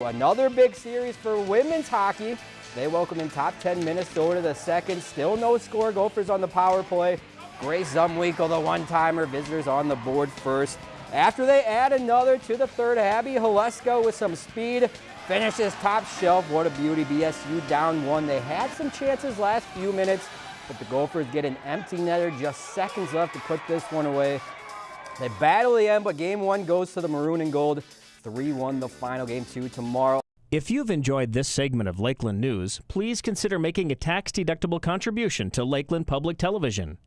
Another big series for women's hockey. They welcome in top 10 Minnesota to the second. Still no score. Gophers on the power play. Grace Zumwinkle, the one-timer. Visitors on the board first. After they add another to the third, Abby Halesko with some speed finishes top shelf. What a beauty. BSU down one. They had some chances last few minutes, but the Gophers get an empty netter. Just seconds left to put this one away. They battle the end, but game one goes to the maroon and gold. 3-1 the final game two tomorrow. If you've enjoyed this segment of Lakeland News, please consider making a tax-deductible contribution to Lakeland Public Television.